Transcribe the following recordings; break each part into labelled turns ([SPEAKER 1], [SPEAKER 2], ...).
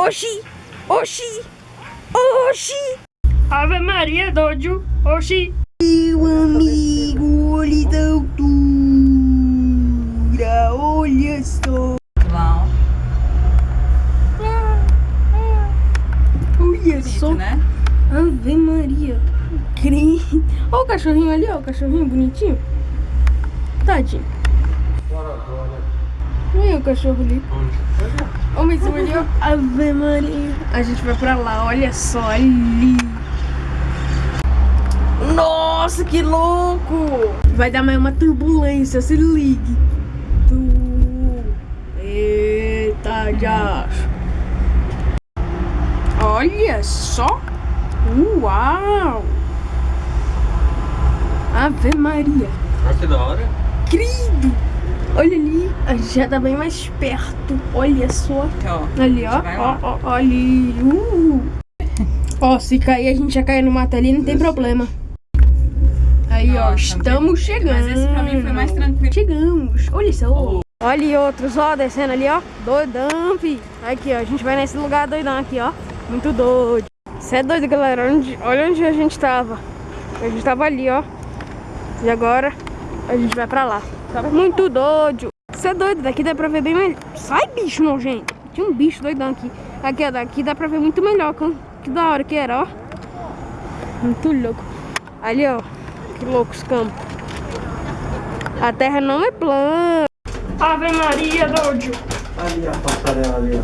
[SPEAKER 1] Oxi! Oxi! Oxi! Ave Maria, doido! Oxi! Meu amigo, olha da altura! Olha só!
[SPEAKER 2] Clown.
[SPEAKER 1] Olha só!
[SPEAKER 2] né?
[SPEAKER 1] Ave Maria! Cri... Olha o cachorrinho ali, ó, o cachorrinho bonitinho. Tadinho. Olha o cachorro ali. Olha mais um ali, ó. Ave Maria. A gente vai pra lá, olha só ali. Nossa, que louco! Vai dar mais uma turbulência, se ligue. Tu... Eita, já. Olha só. Uau! Ave Maria.
[SPEAKER 3] Olha que da hora.
[SPEAKER 1] Querido! Olha ali, a gente já tá bem mais perto. Olha só.
[SPEAKER 2] Ó.
[SPEAKER 1] Ali, ó. Ó, ó, ó, ali. Uh. Ó, se cair, a gente já cair no mato ali, não tem
[SPEAKER 3] Esse.
[SPEAKER 1] problema. Aí, ó,
[SPEAKER 2] Nossa,
[SPEAKER 1] estamos chegando.
[SPEAKER 2] Mas esse pra mim foi mais tranquilo.
[SPEAKER 1] Chegamos. Olha só.
[SPEAKER 2] Oh.
[SPEAKER 1] Olha outros, ó, descendo ali, ó. Doidão, fi. Aqui, ó, a gente vai nesse lugar doidão aqui, ó. Muito doido. Você é doido, galera. Onde, olha onde a gente tava. A gente tava ali, ó. E agora a gente vai pra lá. Muito doido. Você é doido, daqui dá pra ver bem melhor. Sai, bicho nojento. Tinha um bicho doidão aqui. Aqui, ó, daqui dá pra ver muito melhor. Que, da hora que era, ó. Muito louco. Ali, ó. Que louco os campos. A terra não é plana. Ave Maria, doido.
[SPEAKER 3] Ali a passarela ali, ó.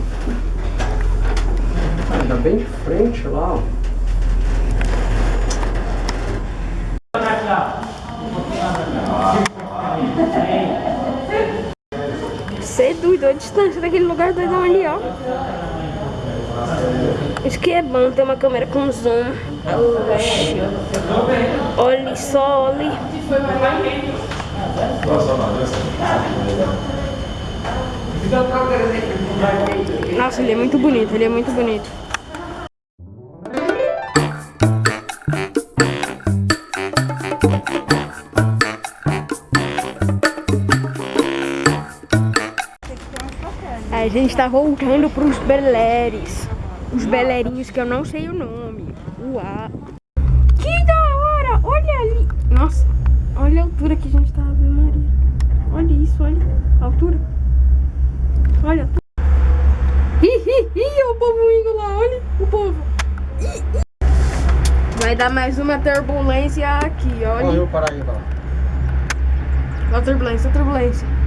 [SPEAKER 3] Tá bem de frente lá, ó.
[SPEAKER 1] Você é doido, a distância daquele lugar doidão ali, ó. Isso que é bom ter uma câmera com zoom. Oxi. Olha só, olha. Nossa, ele é muito bonito, ele é muito bonito. A gente tá voltando pros beleres. Os belerinhos que eu não sei o nome. Uau. Que da hora! Olha ali. Nossa, olha a altura que a gente tá, Ave Maria. Olha isso, olha a altura. Olha a altura. Ih, ih, ih, o povo indo lá, olha o povo. Ih, ih. Vai dar mais uma turbulência aqui, olha.
[SPEAKER 3] Olha o Paraíba. lá.
[SPEAKER 1] Ó a turbulência, a turbulência.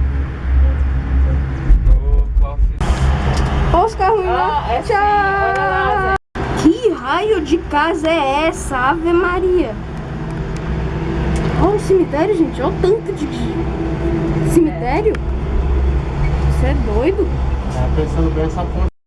[SPEAKER 1] Olha os carros indo lá.
[SPEAKER 2] Ah, é sim, olha lá,
[SPEAKER 1] Tchau. Que raio de casa é essa, Ave Maria? Olha o cemitério, gente. Olha o tanto de cemitério. Você é doido?
[SPEAKER 3] Tá pensando bem essa ponte.